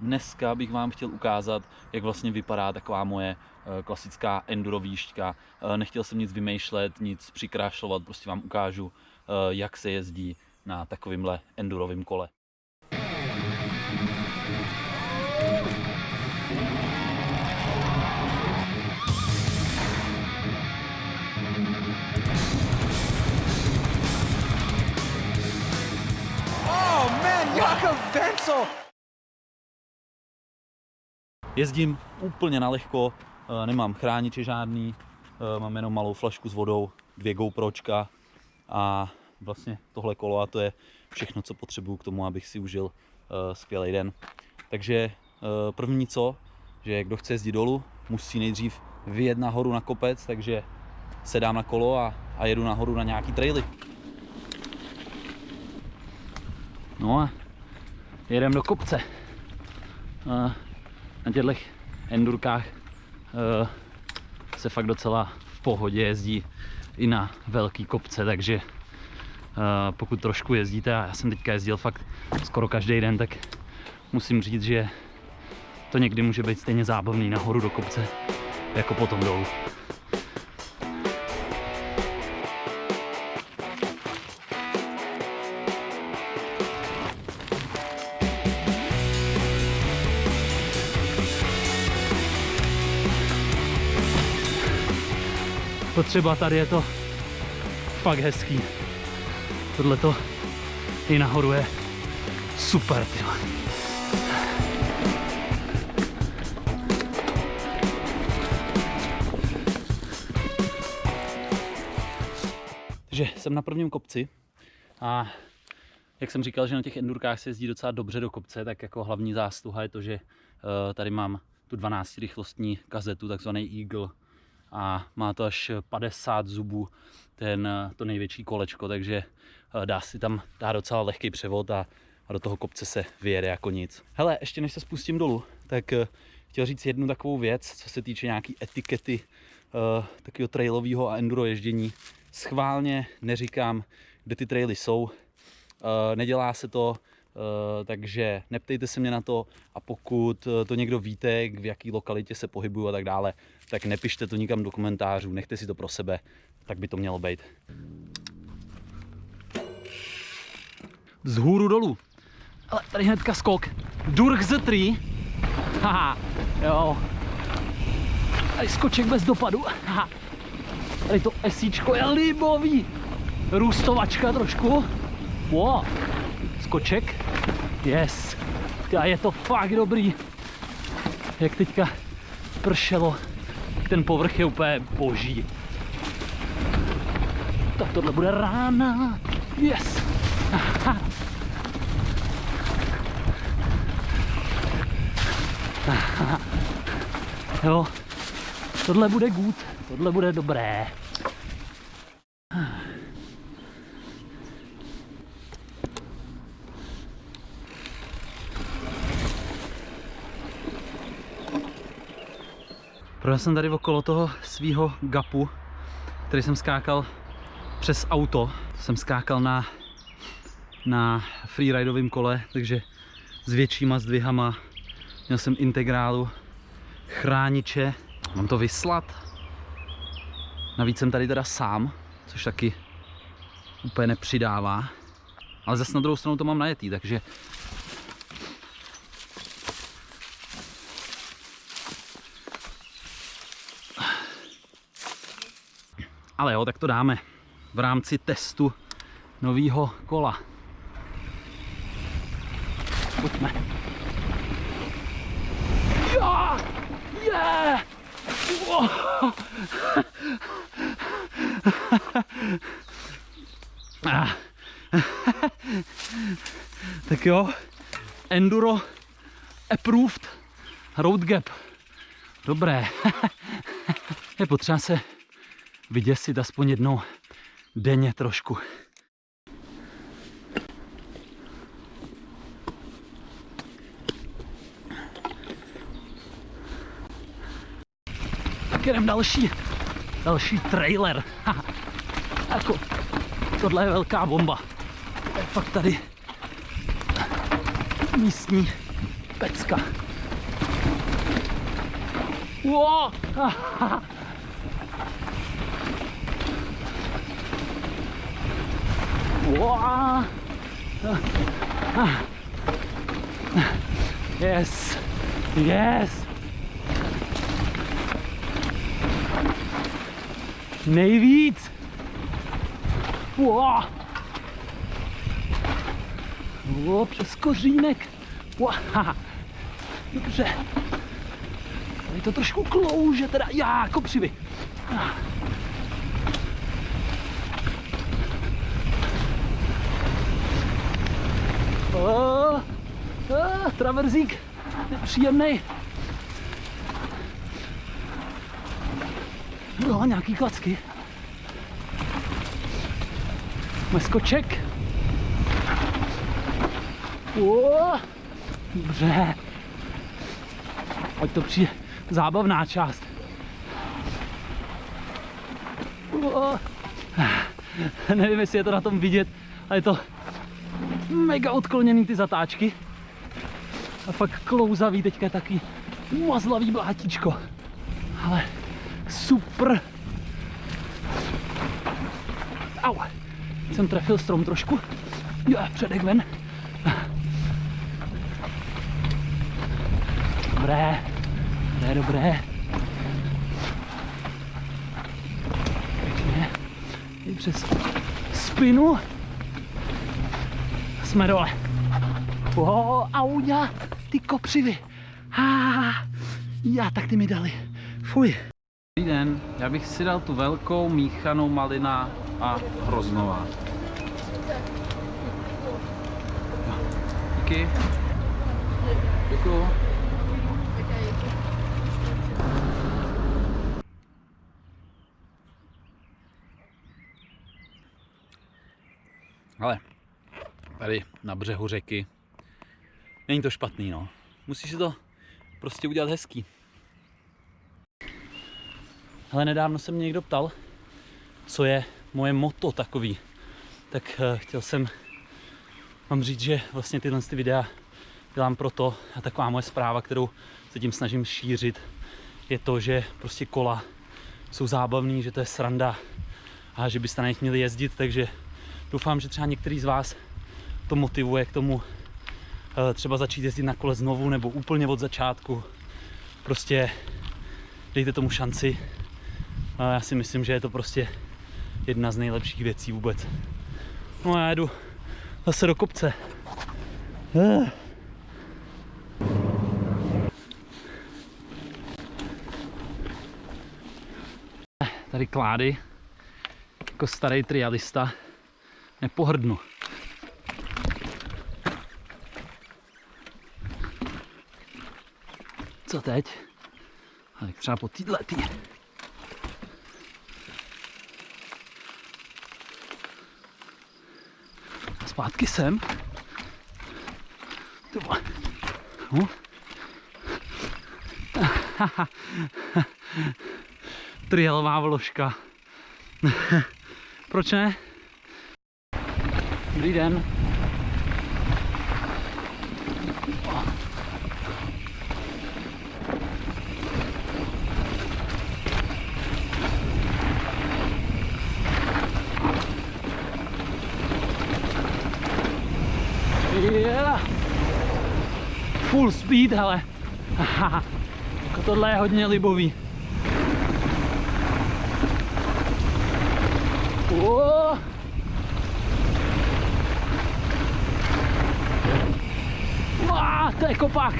Dneska bych vám chtěl ukázat, jak vlastně vypadá taková moje eh, klasická enduro výšťka. Eh, Nechtěl jsem nic vymýšlet, nic přikrášlovat, prostě vám ukážu, eh, jak se jezdí na takovýmhle endurovém kole. Oh man, Jakob Wenzel! Jezdím úplně na lehko, eh, nemám chrániče žádný, eh, mám jenom malou flašku s vodou, dvě GoPročka a vlastně tohle kolo a to je všechno, co potřebuju k tomu, abych si užil eh, skvělý den. Takže první co, že kdo chce jezdit dolů, musí nejdřív vyjet nahoru na kopec, takže sedám na kolo a, a jedu nahoru na nějaký traily. No a jedem do kopce. A na těchto endurkách uh, se fakt docela v pohodě jezdí i na velký kopce, takže uh, pokud trošku jezdíte, a já jsem teďka jezdil fakt skoro každý den, tak musím říct, že to někdy může být stejně zábavný nahoru do kopce, jako potom dolů. To třeba tady je to fakt hezký. Tohle to i nahoru je super, ty. vole. Takže jsem na prvním kopci a jak jsem říkal, že na těch endurkách se jezdí docela dobře do kopce, tak jako hlavní zásluha je to, že eh, tady mám tu 12 rychlostní kazetu, takzvaný Eagle, a má to až 50 zubů, ten, to největší kolečko, takže eh, dá si tam dá docela lehký převod a, a do toho kopce se vyjede jako nic. Hele, ještě než se spustím dolů, tak eh, chtěl říct jednu takovou věc, co se týče nějaký etikety uh, takového trailového a enduro ježdění. Schválně neříkám, kde ty traily jsou, uh, nedělá se to, takže neptejte se mě na to a pokud to někdo víte, v jaký lokalitě se pohybuju a tak dále, tak nepište to nikam do komentářů, nechte si to pro sebe, tak by to mělo být. Z hůru dolů. Ale tady hnedka skok. Durch the tree. Haha, jo. Tady skoček bez dopadu. Haha. Tady to esíčko je libový. Růstovačka trošku. Wow. Skoček. Yes. A je to fakt dobrý. Jak teďka pršelo ten povrch je úplně boží. Tak tohle bude rána. Yes. Aha. Aha. Jo, tohle bude good, tohle bude dobré. Projel jsem tady okolo toho svého gapu, který jsem skákal přes auto. Jsem skákal na, na freeridovém kole, takže s většíma zdvihama. Měl jsem integrálu, chrániče. Mám to vyslat. Navíc jsem tady teda sám, což taky úplně nepřidává. Ale zase na druhou stranu to mám najetý, takže Ale jo, tak to dáme v rámci testu nového kola. Pojďme. Jo! Yeah! Wow! Ah. tak jo, Enduro approved road gap. Dobré. Je potřeba se vyděsit aspoň jednou denně trošku. Tak jdem další, další trailer. jako, tohle je velká bomba. Je fakt tady místní pecka. Wow. Wow. Yes. Yes. Nejvíc. Wow. O, přes kořínek. Wow. Dobře. Tady to trošku klouže, teda já, kopřivy. O, o, traverzík nepříjemný. Jo, nějaký klacky. Meskoček. O, dobře. Ať to přijde zábavná část. O, nevím, jestli je to na tom vidět, ale je to mega odkloněný ty zatáčky. A fakt klouzavý, teďka je taky mazlavý blátíčko. Ale super. Au. Jsem trefil strom trošku. Jo, předek ven. Dobré. Dobré, dobré. Pěkně. I přes spinu. Jsme dole. Oh, auňa, ty kopřivy. Ah, já, tak ty mi dali. Fuj. Dobrý den, já bych si dal tu velkou míchanou malina a hroznová. Díky. Děkuju. Ale tady na břehu řeky není to špatný, no. Musíš si to prostě udělat hezký. Ale nedávno se mě někdo ptal, co je moje moto takový. Tak uh, chtěl jsem vám říct, že vlastně tyhle ty videa dělám proto a taková moje zpráva, kterou se tím snažím šířit, je to, že prostě kola jsou zábavný, že to je sranda a že byste na nich měli jezdit, takže doufám, že třeba některý z vás to motivuje k tomu uh, třeba začít jezdit na kole znovu nebo úplně od začátku. Prostě dejte tomu šanci. A já si myslím, že je to prostě jedna z nejlepších věcí vůbec. No a já jedu zase do kopce. Eh. Tady klády, jako starý trialista, nepohrdnu. Co teď? Tak třeba po týhle tý. Zpátky sem. Ty vole. No. Trialová vložka. Proč ne? Dobrý den. Speed, hele. Jako tohle je hodně libový. Wow, to je kopák.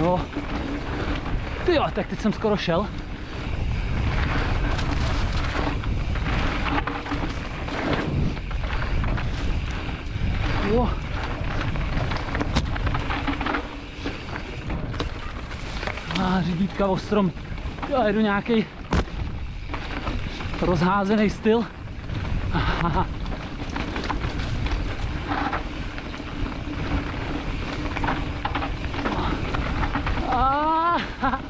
Jo. Ty jo, tak teď jsem skoro šel. Jo. A řídítka o strom. Já jedu nějaký rozházený styl. Aha. Ah.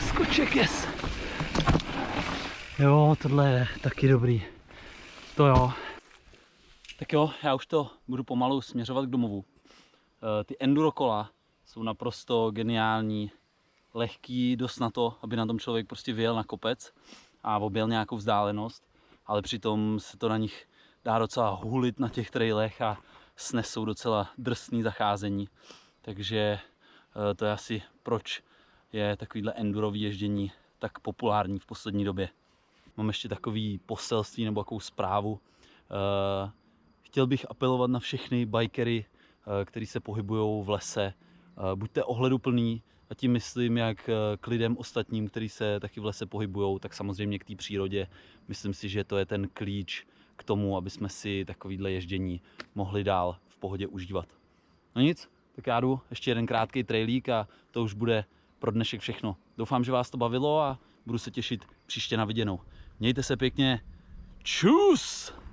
Skoček, yes. Jo, tohle je taky dobrý. To jo. Tak jo, já už to budu pomalu směřovat k domovu. Eh, Ty enduro kola jsou naprosto geniální, lehký, dost na to, aby na tom člověk prostě vyjel na kopec a objel nějakou vzdálenost, ale přitom se to na nich dá docela hulit na těch trailech a snesou docela drsný zacházení. Takže eh, to je asi proč je takovýhle endurový ježdění tak populární v poslední době. Mám ještě takový poselství nebo takovou zprávu. Eh, Chtěl bych apelovat na všechny bikery, eh, kteří se pohybují v lese. Eh, Buďte ohleduplný, a tím myslím jak eh, k lidem ostatním, kteří se taky v lese pohybují, tak samozřejmě k té přírodě. Myslím si, že to je ten klíč k tomu, aby jsme si takovýhle ježdění mohli dál v pohodě užívat. No nic, tak já jdu ještě jeden krátký trailík a to už bude pro dnešek všechno. Doufám, že vás to bavilo a budu se těšit příště na viděnou. Mějte se pěkně. Čus!